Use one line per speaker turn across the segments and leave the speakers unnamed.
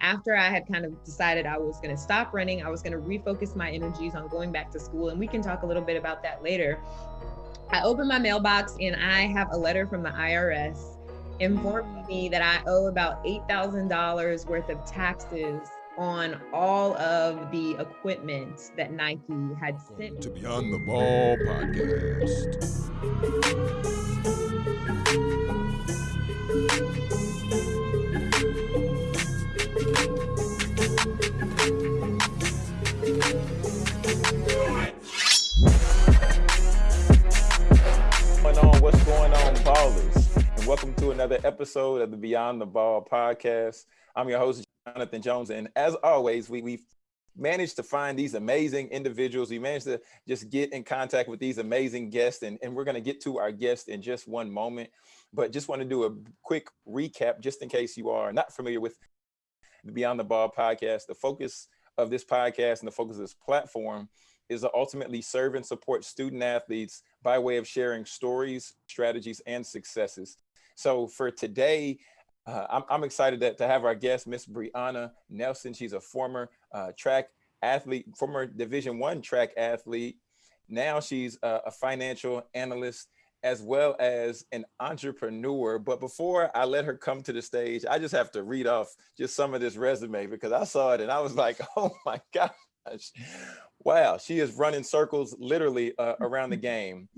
after I had kind of decided I was going to stop running, I was going to refocus my energies on going back to school. And we can talk a little bit about that later. I opened my mailbox and I have a letter from the IRS informing mm. me that I owe about $8,000 worth of taxes on all of the equipment that Nike had sent.
To Beyond the Ball podcast.
Welcome to another episode of the Beyond the Ball podcast. I'm your host, Jonathan Jones. And as always, we, we've managed to find these amazing individuals. We managed to just get in contact with these amazing guests. And, and we're going to get to our guest in just one moment. But just want to do a quick recap, just in case you are not familiar with the Beyond the Ball podcast. The focus of this podcast and the focus of this platform is to ultimately serve and support student athletes by way of sharing stories, strategies, and successes. So for today, uh, I'm, I'm, excited to, to, have our guest, Miss Brianna Nelson. She's a former uh, track athlete, former Division One track athlete. Now she's a, a financial analyst as well as an entrepreneur. But before I let her come to the stage, I just have to read off just some of this resume because I saw it and I was like, oh my gosh. Wow, she is running circles literally uh, around the game,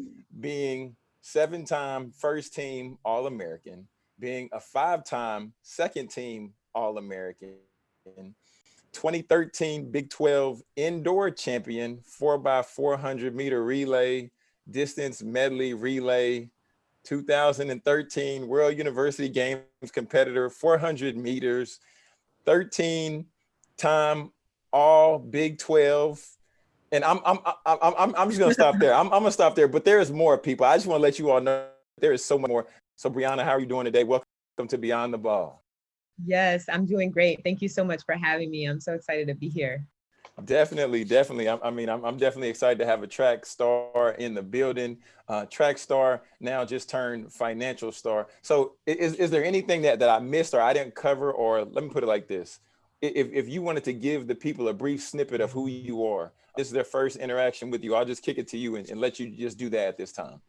being seven-time first team All-American, being a five-time second team All-American, 2013 Big 12 indoor champion, four by 400 meter relay, distance medley relay, 2013 World University Games competitor, 400 meters, 13 time all Big 12. And I'm, I'm, I'm, I'm, I'm just gonna stop there. I'm, I'm gonna stop there, but there is more people. I just wanna let you all know there is so much more. So Brianna, how are you doing today? Welcome to Beyond the Ball.
Yes, I'm doing great. Thank you so much for having me. I'm so excited to be here.
Definitely, definitely. I, I mean, I'm, I'm, definitely excited to have a track star in the building. Uh, track star now just turned financial star. So is, is there anything that, that I missed or I didn't cover or let me put it like this. If, if you wanted to give the people a brief snippet of who you are, this is their first interaction with you, I'll just kick it to you and, and let you just do that at this time.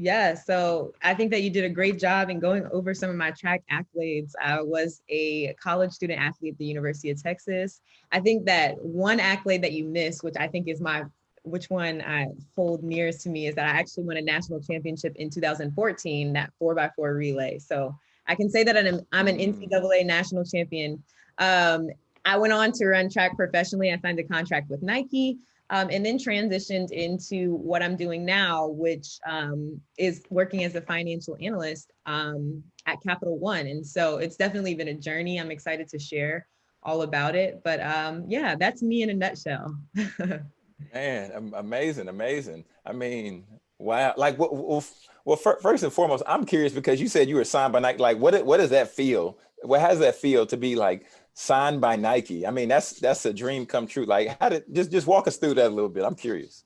Yeah, so I think that you did a great job in going over some of my track accolades. I was a college student athlete at the University of Texas. I think that one accolade that you missed, which I think is my, which one I hold nearest to me is that I actually won a national championship in 2014, that four by four relay. So I can say that I'm, I'm an mm. NCAA national champion. Um, I went on to run track professionally. I signed a contract with Nike um, and then transitioned into what I'm doing now, which um, is working as a financial analyst um, at Capital One. And so it's definitely been a journey. I'm excited to share all about it. But um, yeah, that's me in a nutshell.
Man, amazing, amazing. I mean, wow. Like, well, well, first and foremost, I'm curious because you said you were signed by Nike. Like, what, what does that feel? What how does that feel to be like signed by Nike. I mean, that's that's a dream come true. Like how did just just walk us through that a little bit. I'm curious.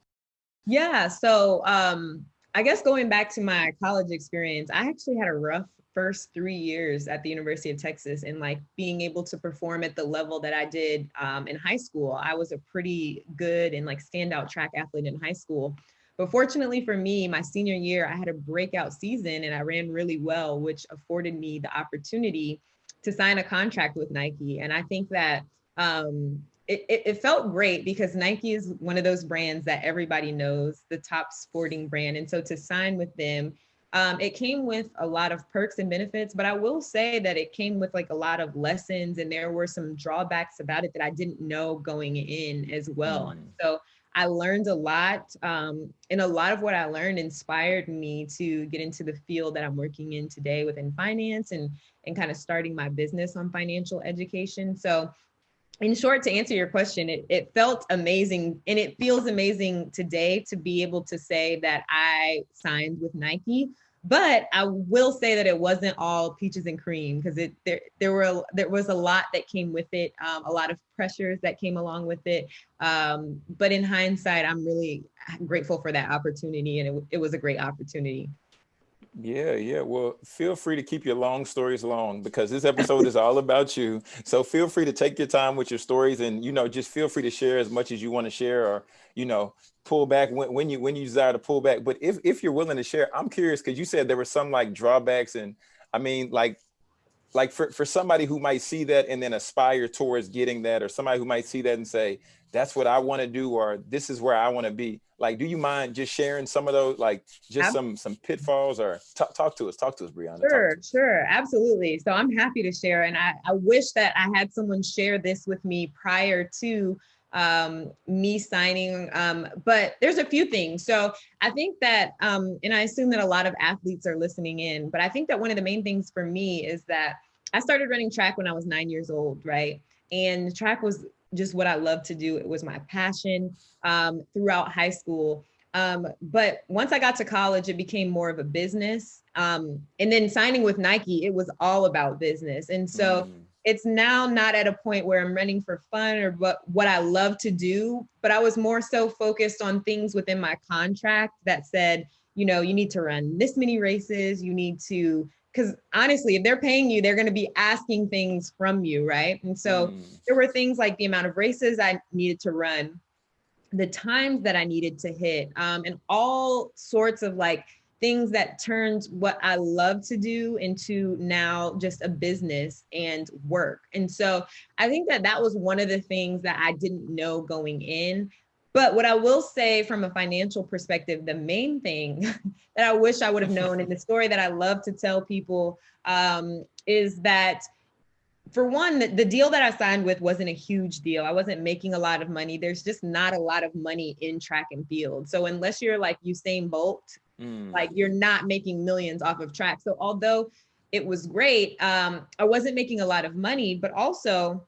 Yeah, so um I guess going back to my college experience, I actually had a rough first three years at the University of Texas and like being able to perform at the level that I did um, in high school. I was a pretty good and like standout track athlete in high school. But fortunately for me, my senior year, I had a breakout season and I ran really well, which afforded me the opportunity to sign a contract with Nike. And I think that um, it, it, it, felt great because Nike is one of those brands that everybody knows, the top sporting brand. And so to sign with them, um, it came with a lot of perks and benefits, but I will say that it came with like a lot of lessons and there were some drawbacks about it that I didn't know going in as well. Mm. So I learned a lot um, and a lot of what I learned inspired me to get into the field that I'm working in today within finance and, and kind of starting my business on financial education. So in short, to answer your question, it, it felt amazing and it feels amazing today to be able to say that I signed with Nike but I will say that it wasn't all peaches and cream because it there there were there was a lot that came with it, um, a lot of pressures that came along with it. Um, but in hindsight, I'm really grateful for that opportunity, and it, it was a great opportunity.
Yeah, yeah. Well, feel free to keep your long stories long because this episode is all about you. So feel free to take your time with your stories and, you know, just feel free to share as much as you want to share or, you know, pull back when, when you when you desire to pull back. But if, if you're willing to share, I'm curious because you said there were some like drawbacks and I mean, like like for, for somebody who might see that and then aspire towards getting that or somebody who might see that and say that's what i want to do or this is where i want to be like do you mind just sharing some of those like just some some pitfalls or talk, talk to us talk to us brianna
sure sure absolutely so i'm happy to share and I, I wish that i had someone share this with me prior to um, me signing. Um, but there's a few things. So I think that, um, and I assume that a lot of athletes are listening in, but I think that one of the main things for me is that I started running track when I was nine years old, right? And track was just what I loved to do. It was my passion um, throughout high school. Um, but once I got to college, it became more of a business. Um, and then signing with Nike, it was all about business. And so mm it's now not at a point where I'm running for fun or what, what I love to do, but I was more so focused on things within my contract that said, you know, you need to run this many races, you need to, because honestly, if they're paying you, they're going to be asking things from you, right? And so mm. there were things like the amount of races I needed to run, the times that I needed to hit, um, and all sorts of like things that turned what I love to do into now just a business and work. And so I think that that was one of the things that I didn't know going in. But what I will say from a financial perspective, the main thing that I wish I would have known, and the story that I love to tell people um, is that for one, the, deal that I signed with wasn't a huge deal. I wasn't making a lot of money. There's just not a lot of money in track and field. So unless you're like Usain Bolt Mm. Like you're not making millions off of track. So although it was great, um, I wasn't making a lot of money, but also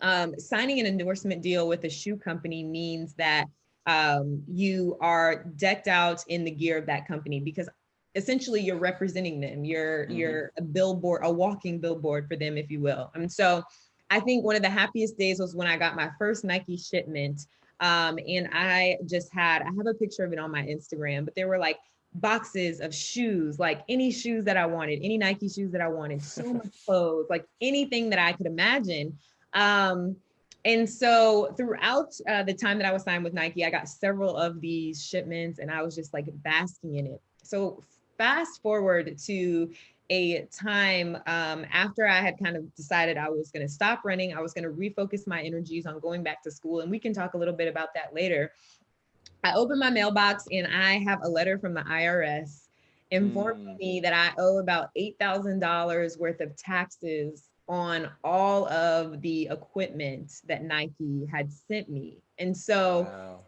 um, signing an endorsement deal with a shoe company means that um, you are decked out in the gear of that company because essentially you're representing them. You're mm-hmm. you're a billboard, a walking billboard for them, if you will. And so I think one of the happiest days was when I got my first Nike shipment um, and I just had, I have a picture of it on my Instagram, but there were like boxes of shoes, like any shoes that I wanted, any Nike shoes that I wanted, so much clothes, like anything that I could imagine. Um, and so throughout uh, the time that I was signed with Nike, I got several of these shipments and I was just like basking in it. So fast forward to a time um, after I had kind of decided I was going to stop running, I was going to refocus my energies on going back to school. And we can talk a little bit about that later. I opened my mailbox and I have a letter from the IRS informing mm. me that I owe about $8,000 worth of taxes on all of the equipment that Nike had sent me. And so wow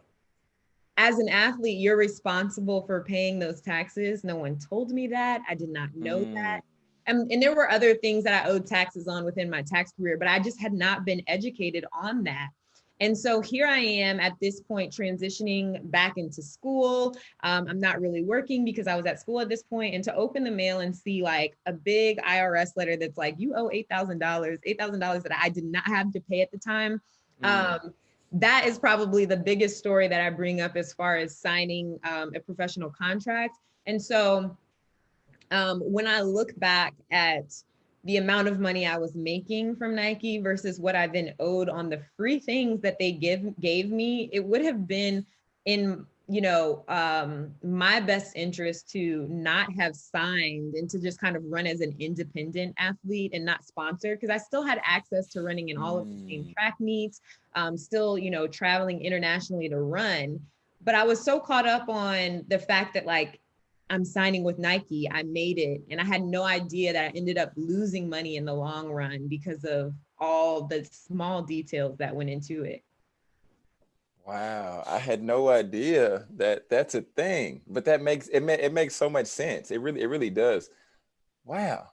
as an athlete, you're responsible for paying those taxes. No one told me that. I did not know mm. that. And, and there were other things that I owed taxes on within my tax career, but I just had not been educated on that. And so here I am at this point transitioning back into school. Um, I'm not really working because I was at school at this point. And to open the mail and see like a big IRS letter that's like, you owe $8,000, $8,000 that I did not have to pay at the time. Mm. Um, that is probably the biggest story that I bring up as far as signing um, a professional contract. And so um, when I look back at the amount of money I was making from Nike versus what I then owed on the free things that they give gave me, it would have been in you know, um, my best interest to not have signed and to just kind of run as an independent athlete and not sponsored because I still had access to running in all of the same mm. track meets, um, still, you know, traveling internationally to run. But I was so caught up on the fact that like I'm signing with Nike, I made it. And I had no idea that I ended up losing money in the long run because of all the small details that went into it.
Wow, I had no idea that that's a thing, but that makes it. It makes so much sense. It really, it really does. Wow.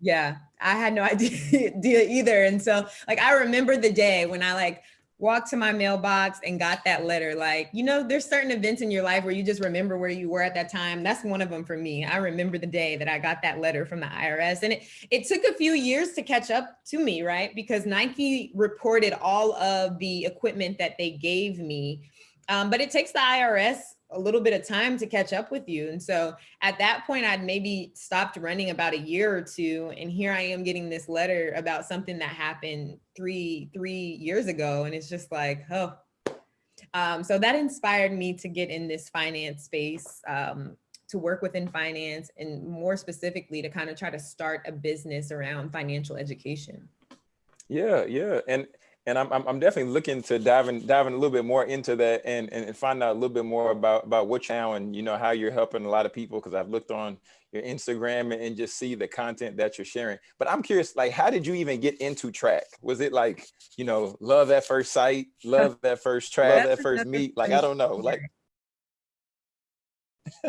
Yeah, I had no idea either, and so like I remember the day when I like walked to my mailbox and got that letter. Like, you know, there's certain events in your life where you just remember where you were at that time. That's one of them for me. I remember the day that I got that letter from the IRS. And it, it took a few years to catch up to me, right? Because Nike reported all of the equipment that they gave me. Um, but it takes the IRS a little bit of time to catch up with you. And so at that point, I'd maybe stopped running about a year or two. And here I am getting this letter about something that happened three, three years ago. And it's just like, oh, um, so that inspired me to get in this finance space, um, to work within finance and more specifically to kind of try to start a business around financial education.
Yeah, yeah. And and I'm, I'm definitely looking to diving diving a little bit more into that and and find out a little bit more about about what now and you know how you're helping a lot of people because I've looked on your Instagram and just see the content that you're sharing. But I'm curious, like, how did you even get into track? Was it like, you know, love at first sight, love at first track, love at first meet? Like, I don't know, like.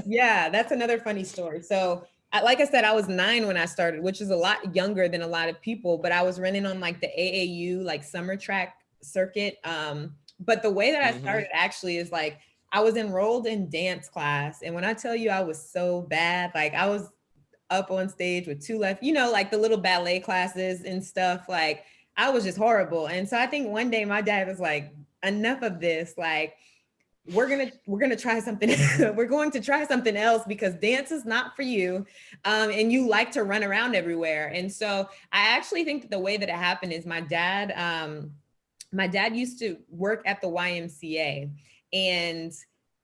yeah, that's another funny story. So like I said, I was nine when I started, which is a lot younger than a lot of people, but I was running on like the AAU, like summer track circuit. Um, but the way that I started mm -hmm. actually is like, I was enrolled in dance class. And when I tell you I was so bad, like I was up on stage with two left, you know, like the little ballet classes and stuff, like I was just horrible. And so I think one day my dad was like, enough of this, like, we're gonna we're gonna try something we're going to try something else because dance is not for you um, and you like to run around everywhere and so i actually think that the way that it happened is my dad um, my dad used to work at the ymca and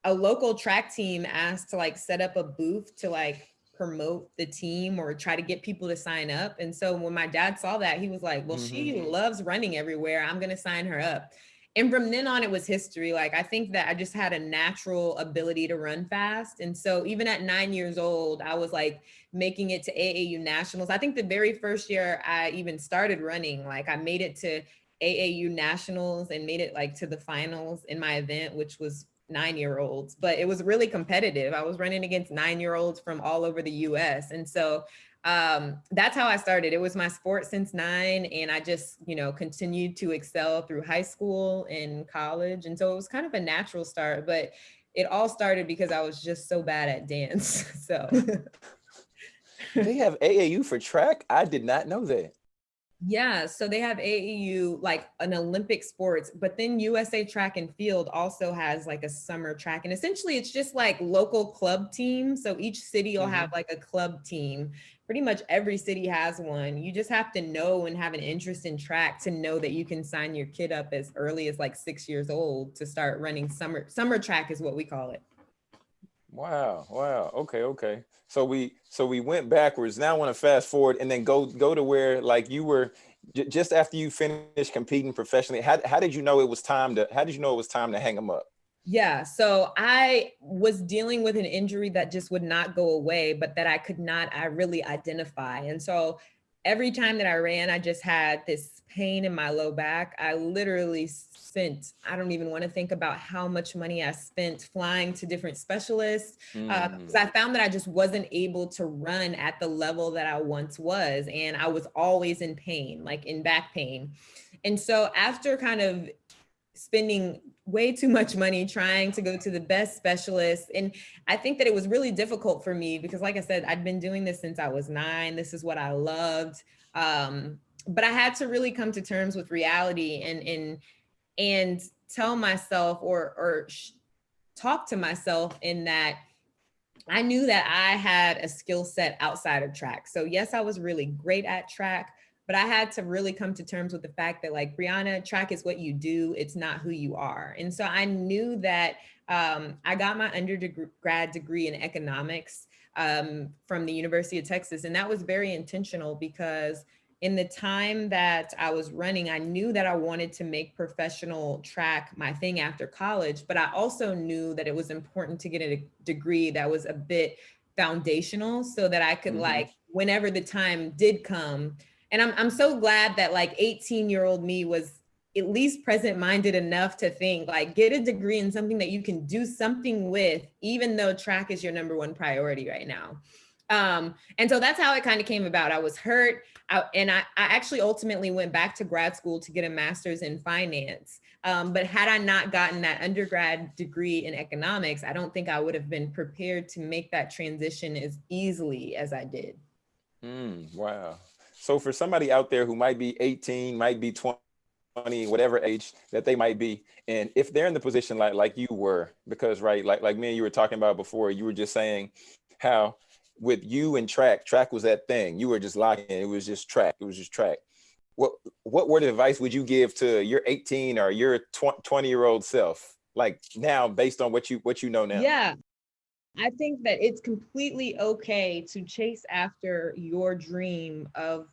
a local track team asked to like set up a booth to like promote the team or try to get people to sign up and so when my dad saw that he was like well mm -hmm. she mm-hmm. loves running everywhere i'm gonna sign her up and from then on it was history. Like i think that i just had a natural ability to run fast. And so even at nine years old i was like making it to aau nationals. I think the very first year i even started running like i made it to aau nationals and made it like to the finals in my event which was nine year olds. But it was really competitive. I was running against nine year olds from all over the us and so um, that's how I started. It was my sport since nine and I just, you know, continued to excel through high school and college. And so it was kind of a natural start, but it all started because I was just so bad at dance. So
they have AAU for track. I did not know that.
Yeah, so they have AAU like an Olympic sports, but then USA Track and Field also has like a summer track. And essentially it's just like local club teams. So each city will mm -hmm. have like a club team pretty much every city has one. You just have to know and have an interest in track to know that you can sign your kid up as early as like six years old to start running summer summer track is what we call it.
Wow. Wow. Okay. Okay. So we so we went backwards. Now I want to fast forward and then go go to where like you were just after you finished competing professionally. How how did you know it was time to how did you know it was time to hang them up?
Yeah, so I was dealing with an injury that just would not go away, but that I could not, I really identify. And so every time that I ran, I just had this pain in my low back. I literally spent, I don't even want to think about how much money I spent flying to different specialists because uh, mm. uh, I found that I just wasn't able to run at the level that I once was. And I was always in pain, like in back pain. And so after kind of spending way too much money trying to go to the best specialists. And I think that it was really difficult for me because like I said, I'd been doing this since I was nine. This is what I loved. Um, but I had to really come to terms with reality and, and, and tell myself or, or talk to myself in that I knew that I had a skill set outside of track. So yes, I was really great at track, but I had to really come to terms with the fact that like Brianna, track is what you do, it's not who you are. And so I knew that um, I got my undergrad degree in economics um, from the University of Texas. And that was very intentional because in the time that I was running, I knew that I wanted to make professional track my thing after college, but I also knew that it was important to get a degree that was a bit foundational so that I could mm -hmm. like, whenever the time did come, and I'm, I'm so glad that like 18 year old me was at least present minded enough to think like get a degree in something that you can do something with, even though track is your number one priority right now. Um, and so that's how it kind of came about. I was hurt I, and I, I, actually ultimately went back to grad school to get a master's in finance. Um, but had I not gotten that undergrad degree in economics, I don't think I would have been prepared to make that transition as easily as I did.
Mm, wow. So for somebody out there who might be 18, might be 20, 20, whatever age that they might be. And if they're in the position like like you were, because right, like like me and you were talking about before, you were just saying how with you and track, track was that thing. You were just locking, it was just track, it was just track. What what word of advice would you give to your 18 or your 20 year old self? Like now, based on what you what you know now?
Yeah. I think that it's completely okay to chase after your dream of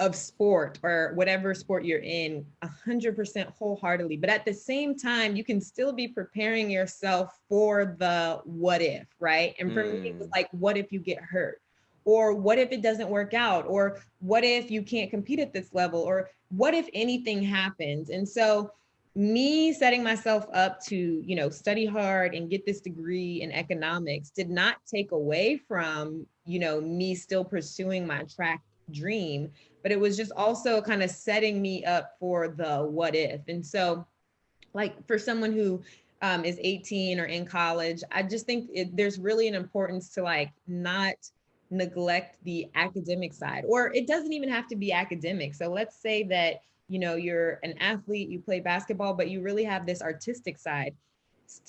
of sport or whatever sport you're in 100% wholeheartedly but at the same time you can still be preparing yourself for the what if right and for mm. me it was mm. like what if you get hurt or what if it doesn't work out or what if you can't compete at this level or what if anything happens and so me setting myself up to you know study hard and get this degree in economics did not take away from you know me still pursuing my track dream but it was just also kind of setting me up for the what if. And so, like for someone who um, is 18 or in college, I just think it, there's really an importance to like not neglect the academic side, or it doesn't even have to be academic. So let's say that you know you're an athlete, you play basketball, but you really have this artistic side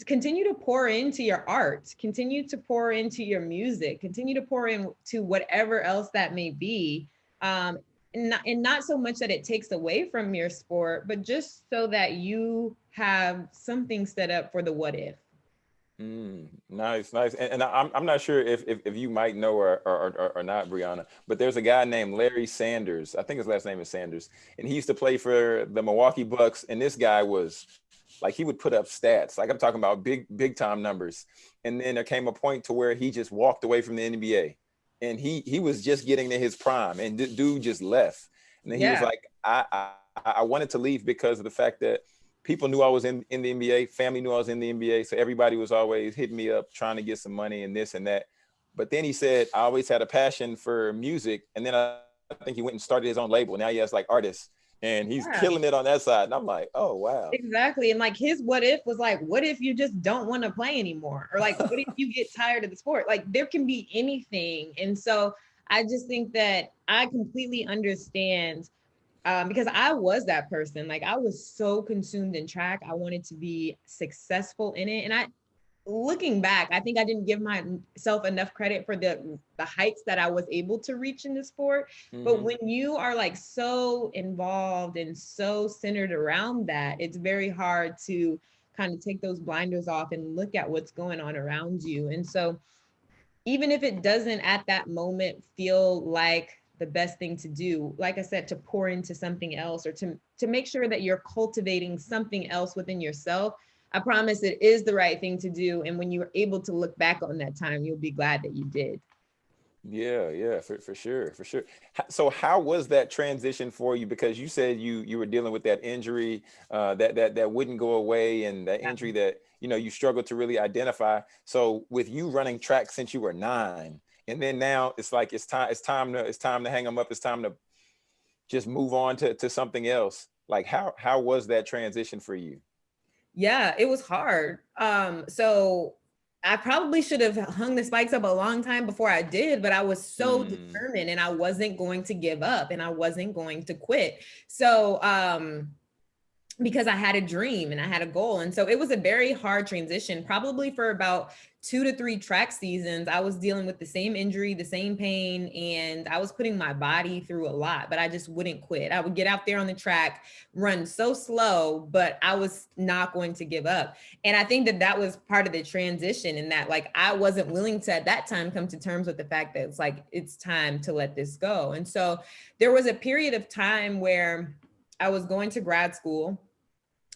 continue to pour into your art continue to pour into your music continue to pour into whatever else that may be um, and not, and not so much that it takes away from your sport, but just so that you have something set up for the what if.
Mm, nice, nice. And, and, I'm, I'm not sure if, if, if you might know or, or, or, or, not, Brianna, but there's a guy named Larry Sanders. I think his last name is Sanders. And he used to play for the Milwaukee Bucks. And this guy was like, he would put up stats. Like I'm talking about big, big time numbers. And then there came a point to where he just walked away from the NBA and he he was just getting to his prime, and dude just left. And then he yeah. was like, I, I I wanted to leave because of the fact that people knew I was in in the NBA, family knew I was in the NBA, so everybody was always hitting me up trying to get some money and this and that. But then he said, I always had a passion for music, and then I, I think he went and started his own label. Now he has like artists and he's yeah. killing it on that side. And I'm like, oh wow.
Exactly. And like his what if was like, what if you just don't want to play anymore? Or like, what if you get tired of the sport? Like there can be anything. And so I just think that I completely understand um, because I was that person. Like I was so consumed in track. I wanted to be successful in it. And I looking back, I think I didn't give myself enough credit for the the heights that I was able to reach in the sport. Mm-hmm. But when you are like so involved and so centered around that, it's very hard to kind of take those blinders off and look at what's going on around you. And so even if it doesn't at that moment feel like the best thing to do like i said to pour into something else or to to make sure that you're cultivating something else within yourself I promise it is the right thing to do. And when you're able to look back on that time, you'll be glad that you did.
Yeah, yeah, for, for sure, for sure. So how was that transition for you? Because you said you you were dealing with that injury uh, that that that wouldn't go away, and that injury that you know you struggled to really identify. So with you running track since you were nine, and then now it's like it's time it's time to it's time to hang them up. It's time to just move on to to something else. Like how how was that transition for you?
Yeah, it was hard. Um, so I probably should have hung the spikes up a long time before I did, but I was so mm. determined and I wasn't going to give up and I wasn't going to quit. So um because I had a dream and I had a goal. And so it was a very hard transition, probably for about two to three track seasons, I was dealing with the same injury, the same pain, and I was putting my body through a lot, but I just wouldn't quit. I would get out there on the track, run so slow, but I was not going to give up. And I think that that was part of the transition in that, like, I wasn't willing to at that time come to terms with the fact that it's like, it's time to let this go. And so there was a period of time where I was going to grad school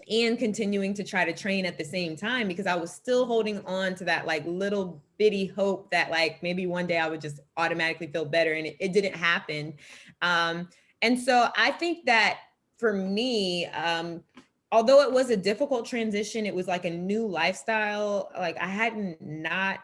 and continuing to try to train at the same time because I was still holding on to that like little bitty hope that like maybe one day I would just automatically feel better and it, it didn't happen. Um, and so I think that for me, um, although it was a difficult transition, it was like a new lifestyle. Like I hadn't not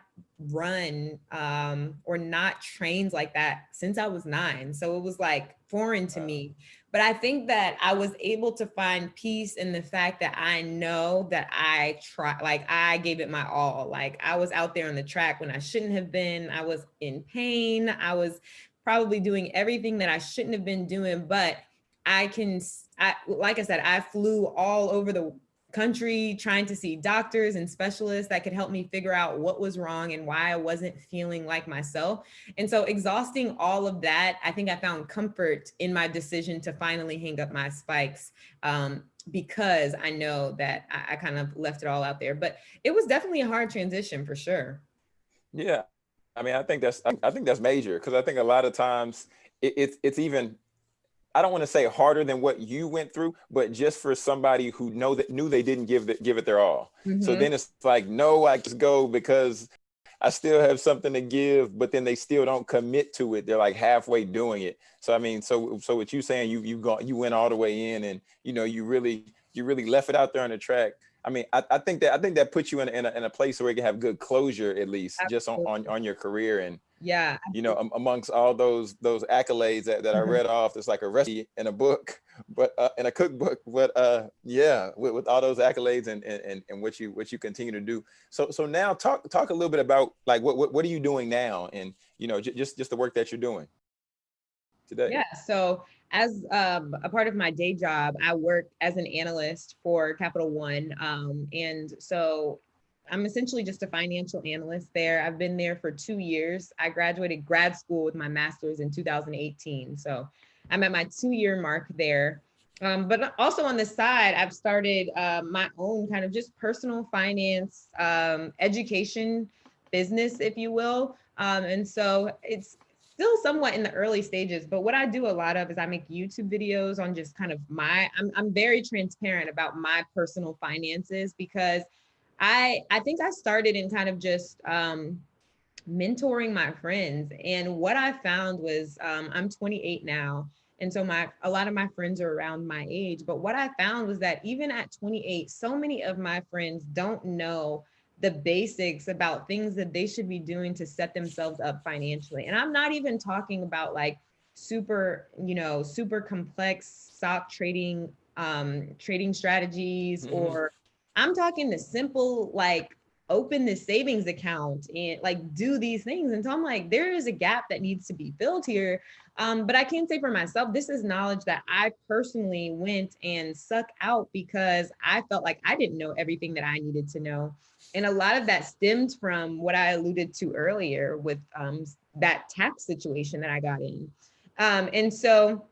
run um, or not trained like that since I was nine. So it was like foreign to me. But I think that I was able to find peace in the fact that I know that I try, like I gave it my all. Like I was out there on the track when I shouldn't have been. I was in pain. I was probably doing everything that I shouldn't have been doing, but I can, I, like I said, I flew all over the country trying to see doctors and specialists that could help me figure out what was wrong and why I wasn't feeling like myself. And so exhausting all of that, I think I found comfort in my decision to finally hang up my spikes um, because I know that I, I kind of left it all out there. But it was definitely a hard transition for sure.
Yeah. I mean, I think that's I, think that's major because I think a lot of times it, it's it's even I don't want to say harder than what you went through, but just for somebody who know that knew they didn't give the, give it their all. Mm-hmm. So then it's like, no, I just go because I still have something to give, but then they still don't commit to it. They're like halfway doing it. So I mean, so so what you saying, you you gone you went all the way in, and you know you really you really left it out there on the track. I mean, I, I think that I think that puts you in a, in a, in a place where you can have good closure at least, Absolutely. just on, on on your career and
yeah
you know amongst all those those accolades that, that i mm-hmm. read off it's like a recipe in a book but uh, in a cookbook but uh yeah with, with all those accolades and, and and what you what you continue to do so so now talk talk a little bit about like what what, what are you doing now and you know just just the work that you're doing today
yeah so as um, a part of my day job, I work as an analyst for Capital One. Um, and so I'm essentially just a financial analyst there. I've been there for two years. I graduated grad school with my master's in 2018. So I'm at my two year mark there. Um, but also on the side, I've started uh, my own kind of just personal finance um, education business, if you will. Um, and so it's still somewhat in the early stages, but what I do a lot of is I make YouTube videos on just kind of my, I'm, I'm very transparent about my personal finances because I I think I started in kind of just um, mentoring my friends, and what I found was um, I'm 28 now, and so my a lot of my friends are around my age. But what I found was that even at 28, so many of my friends don't know the basics about things that they should be doing to set themselves up financially. And I'm not even talking about like super, you know, super complex stock trading um trading strategies mm-hmm. or I'm talking the simple, like open the savings account and like do these things. And so I'm like, there is a gap that needs to be filled here. Um, but I can't say for myself, this is knowledge that I personally went and suck out because I felt like I didn't know everything that I needed to know. And a lot of that stemmed from what I alluded to earlier with um, that tax situation that I got in. Um, and so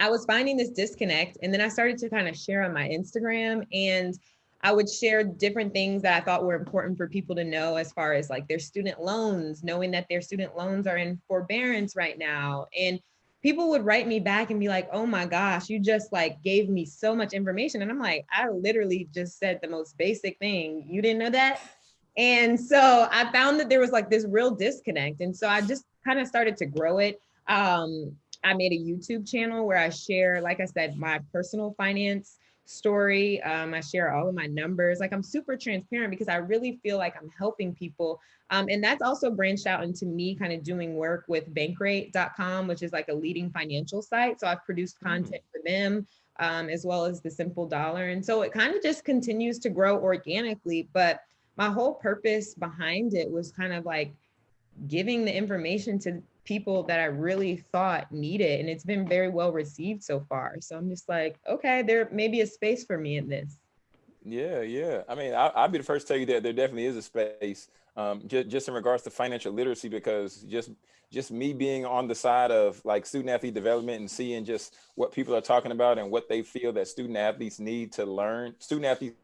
I was finding this disconnect. And then I started to kind of share on my Instagram and I would share different things that I thought were important for people to know as far as like their student loans, knowing that their student loans are in forbearance right now. And people would write me back and be like, oh my gosh, you just like gave me so much information. And I'm like, I literally just said the most basic thing. You didn't know that? And so I found that there was like this real disconnect. And so I just kind of started to grow it. Um, I made a YouTube channel where I share, like I said, my personal finance story. Um, I share all of my numbers. Like I'm super transparent because I really feel like I'm helping people. Um, and that's also branched out into me kind of doing work with bankrate.com, which is like a leading financial site. So I've produced mm. content for them um, as well as the simple dollar. And so it kind of just continues to grow organically. But my whole purpose behind it was kind of like giving the information to people that I really thought needed. And it's been very well received so far. So I'm just like, okay, there may be a space for me in this.
Yeah, yeah. I mean, I, will be the first to tell you that there definitely is a space, um, just, just in regards to financial literacy, because just just me being on the side of like student athlete development and seeing just what people are talking about and what they feel that student athletes need to learn, student athletes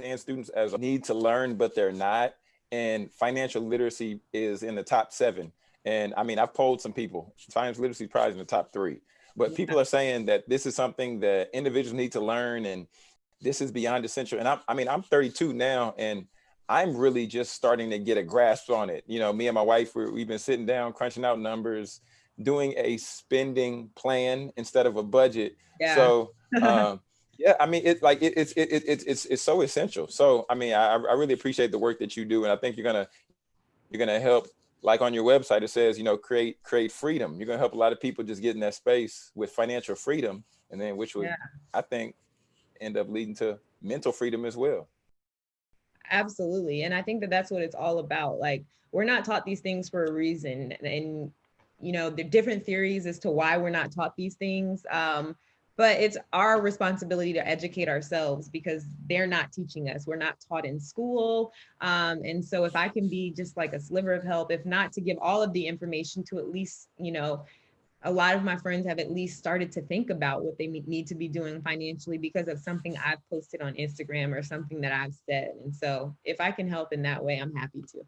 and students as need to learn, but they're not. And financial literacy is in the top seven and I mean, I've polled some people, science literacy is probably in the top three, but yeah. people are saying that this is something that individuals need to learn and this is beyond essential. And I, I mean, I'm 32 now and I'm really just starting to get a grasp on it. You know, me and my wife, we've been sitting down, crunching out numbers, doing a spending plan instead of a budget. Yeah. So, um, yeah, I mean, it's like it, it's it, it, it's it's it's so essential. So, I mean, I I really appreciate the work that you do, and I think you're gonna you're gonna help like on your website, it says, you know, create create freedom. You're gonna help a lot of people just get in that space with financial freedom, and then which would yeah. I think end up leading to mental freedom as well.
Absolutely, and I think that that's what it's all about. Like we're not taught these things for a reason, and you know, the different theories as to why we're not taught these things. Um, but it's our responsibility to educate ourselves because they're not teaching us. We're not taught in school. Um, and so if I can be just like a sliver of help, if not to give all of the information to at least, you know, a lot of my friends have at least started to think about what they need to be doing financially because of something I've posted on Instagram or something that I've said. And so if I can help in that way, I'm happy to.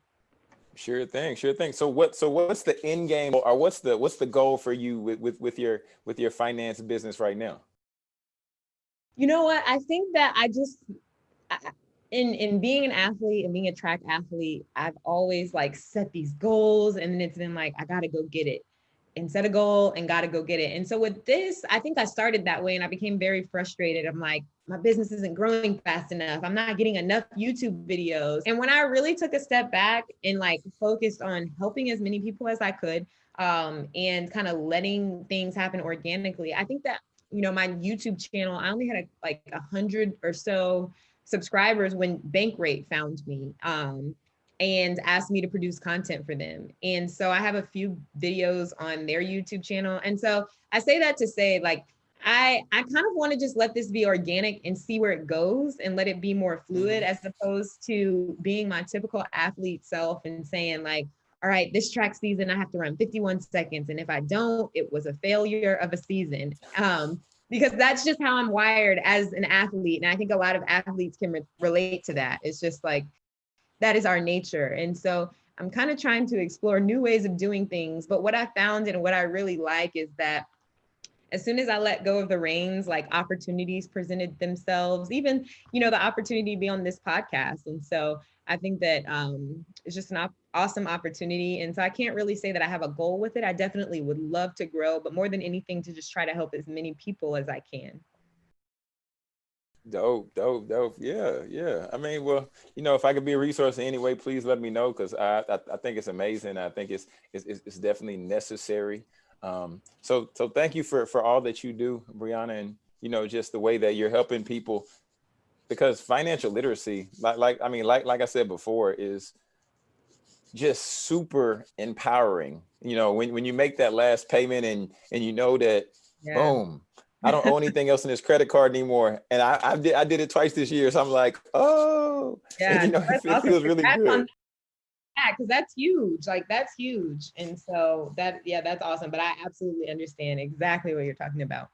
Sure thing, sure thing. So what so what's the end game or what's the what's the goal for you with with, with your with your finance business right now?
You know what? I think that I just I, in in being an athlete and being a track athlete, I've always like set these goals and then it's been like I got to go get it and set a goal and got to go get it. And so with this, I think I started that way and I became very frustrated. I'm like, my business isn't growing fast enough. I'm not getting enough YouTube videos. And when I really took a step back and like focused on helping as many people as I could um, and kind of letting things happen organically, I think that, you know, my YouTube channel, I only had a, like a hundred or so subscribers when Bankrate found me. Um, and asked me to produce content for them. And so I have a few videos on their YouTube channel. And so I say that to say like, I, I kind of want to just let this be organic and see where it goes and let it be more fluid mm-hmm. as opposed to being my typical athlete self and saying like, all right, this track season, I have to run 51 seconds. And if I don't, it was a failure of a season. Um, because that's just how I'm wired as an athlete. And I think a lot of athletes can re relate to that. It's just like, that is our nature. And so I'm kind of trying to explore new ways of doing things. But what I found and what I really like is that as soon as I let go of the reins, like opportunities presented themselves, even, you know, the opportunity to be on this podcast. And so I think that um, it's just an op awesome opportunity. And so I can't really say that I have a goal with it. I definitely would love to grow, but more than anything to just try to help as many people as I can.
Dope, dope, dope. Yeah, yeah. I mean, well, you know, if I could be a resource in any way, please let me know because I, I, I think it's amazing. I think it's it's it's definitely necessary. Um, so so thank you for for all that you do, Brianna, and you know, just the way that you're helping people because financial literacy, like like I mean, like like I said before, is just super empowering. You know, when when you make that last payment and and you know that yeah. boom I don't owe anything else in this credit card anymore. And I, I did I did it twice this year. So I'm like, oh,
yeah, and, you know, it, awesome. feels really good. Yeah, because that's huge. Like that's huge. And so that, yeah, that's awesome. But I absolutely understand exactly what you're talking about.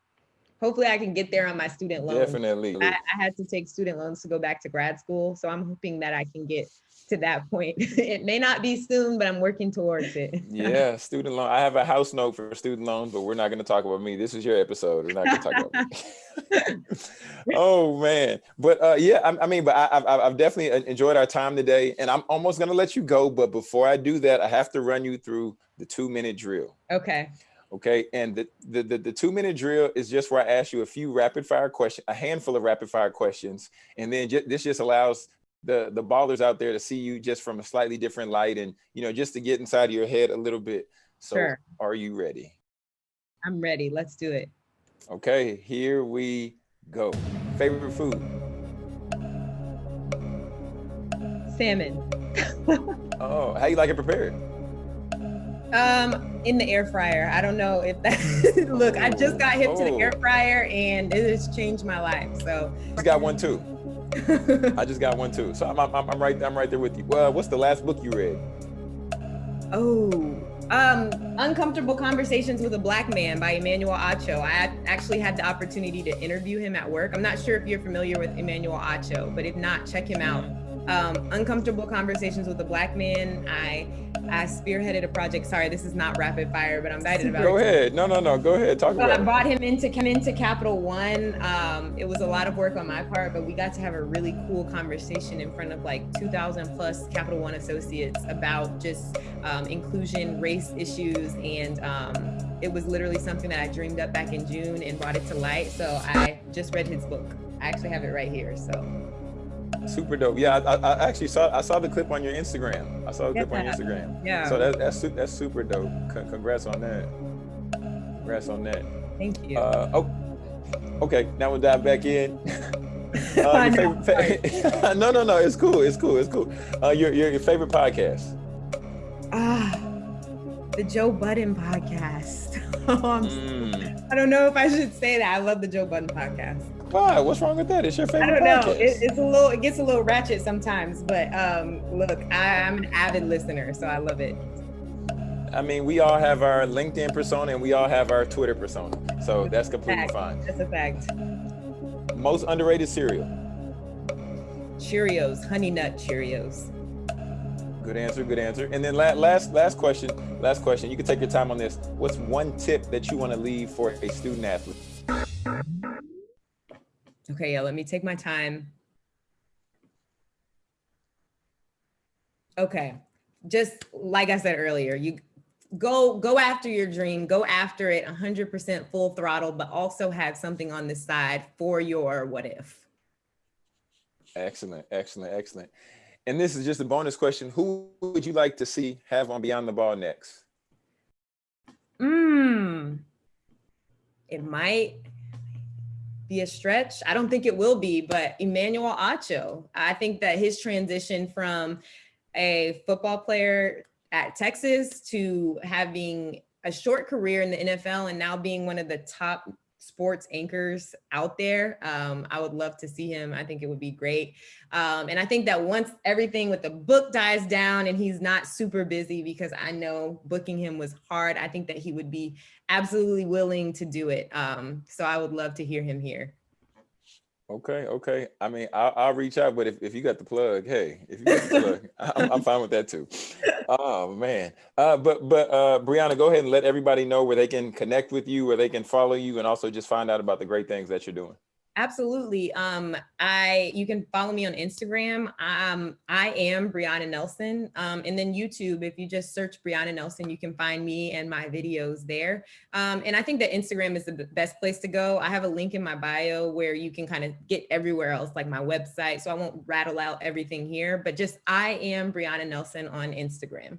Hopefully I can get there on my student loan.
Definitely.
I, I had to take student loans to go back to grad school. So I'm hoping that I can get to that point. it may not be soon, but I'm working towards it.
yeah, student loan. I have a house note for student loans, but we're not going to talk about me. This is your episode. We're not going to talk about me. oh man, but uh, yeah, I, I mean, but I, have I've definitely enjoyed our time today, and I'm almost going to let you go. But before I do that, I have to run you through the two minute drill.
Okay.
Okay, and the, the, the, the, two minute drill is just where I ask you a few rapid fire questions, a handful of rapid fire questions. And then this just allows the the ballers out there to see you just from a slightly different light and you know just to get inside of your head a little bit. So sure. are you ready?
I'm ready. Let's do it.
Okay here we go. Favorite food?
Salmon.
Oh how you like it prepared?
Um in the air fryer. I don't know if that look i just got hip oh. to the air oh. fryer and it has changed my life so
i got one too I just got one too. So I'm, I'm, I'm, right I'm right there with you. Well, what's the last book you read?
Oh, um, Uncomfortable Conversations with a Black Man by Emmanuel Acho. I actually had the opportunity to interview him at work. I'm not sure if you're familiar with Emmanuel Acho, but if not, check him out. Um, Uncomfortable Conversations with a Black Man. I I spearheaded a project. Sorry, this is not rapid fire, but I'm excited about
Go
it.
Go ahead. No, no, no. Go ahead. Talk about it. so about
I brought him into come into Capital One. Um, it was a lot of work on my part, but we got to have a really cool conversation in front of like 2,000 plus Capital One associates about just um, inclusion, race issues, and um, it was literally something that I dreamed up back in June and brought it to light. So I just read his book. I actually have it right here. So
Super dope. Yeah, I, I, actually saw I saw the clip on your Instagram. I saw the clip on your Instagram.
Yeah.
So that, that's that's super dope. congrats on that. Congrats on that.
Thank you.
Uh, oh, okay. Now we'll dive back in. uh,
no,
favorite, no, no, no. It's cool. It's cool. It's cool. Uh, your, your your favorite podcast?
Ah, the Joe Budden podcast. mm. I don't know if I should say that. I love the Joe Budden podcast.
Why? What's wrong with that? It's your favorite.
I don't know. It, it's a little. It gets a little ratchet sometimes, but um, look, I, I'm an avid listener, so I love it.
I mean, we all have our LinkedIn persona and we all have our Twitter persona, so that's completely
fact.
fine.
That's a fact.
Most underrated cereal.
Cheerios, Honey Nut Cheerios.
Good answer, good answer. And then last last question, last question. You can take your time on this. What's one tip that you want to leave for a student athlete?
Okay, yeah, let me take my time. Okay. Just like I said earlier, you go go after your dream, go after it 100% full throttle, but also have something on the side for your what if.
Excellent, excellent, excellent. And this is just a bonus question. Who would you like to see have on Beyond the Ball next?
Hmm. It might be a stretch. I don't think it will be, but Emmanuel Acho. I think that his transition from a football player at Texas to having a short career in the NFL and now being one of the top sports anchors out there. Um, I would love to see him. I think it would be great. Um, and I think that once everything with the book dies down and he's not super busy, because I know booking him was hard, I think that he would be absolutely willing to do it. Um, so I would love to hear him here.
Okay, okay. I mean, I'll, I'll, reach out, but if, if you got the plug, hey, if you got the plug, I'm, I'm, fine with that too. Oh man. Uh, but but uh, Brianna, go ahead and let everybody know where they can connect with you, where they can follow you, and also just find out about the great things that you're doing.
Absolutely. Um, I you can follow me on Instagram. Um, I am Brianna Nelson. Um, and then YouTube, if you just search Brianna Nelson, you can find me and my videos there. Um, and I think that Instagram is the best place to go. I have a link in my bio where you can kind of get everywhere else, like my website. So I won't rattle out everything here, but just I am Brianna Nelson on Instagram.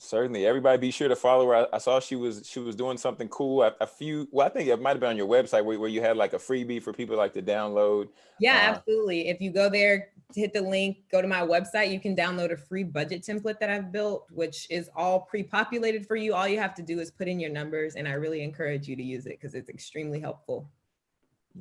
Certainly, everybody be sure to follow her. I, I, saw she was she was doing something cool. A, a, few, well, I think it might have been on your website where, where you had like a freebie for people like to download.
Yeah, uh, absolutely. If you go there, hit the link, go to my website, you can download a free budget template that I've built, which is all pre-populated for you. All you have to do is put in your numbers, and I really encourage you to use it because it's extremely helpful.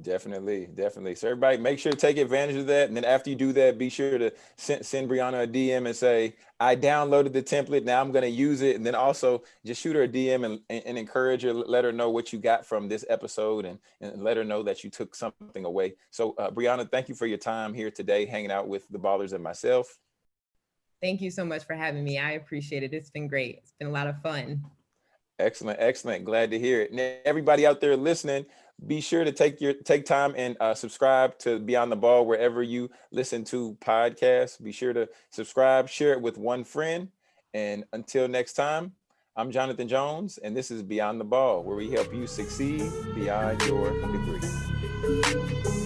Definitely, definitely. So everybody make sure to take advantage of that. And then after you do that, be sure to send, send Brianna a DM and say, I downloaded the template. Now I'm going to use it. And then also just shoot her a DM and, and, encourage her, let her know what you got from this episode and, and let her know that you took something away. So uh, Brianna, thank you for your time here today, hanging out with the ballers and myself.
Thank you so much for having me. I appreciate it. It's been great. It's been a lot of fun.
Excellent, excellent. Glad to hear it. And everybody out there listening, be sure to take your take time and uh, subscribe to Beyond the Ball wherever you listen to podcasts. Be sure to subscribe, share it with one friend. And until next time, I'm Jonathan Jones, and this is Beyond the Ball, where we help you succeed beyond your degree.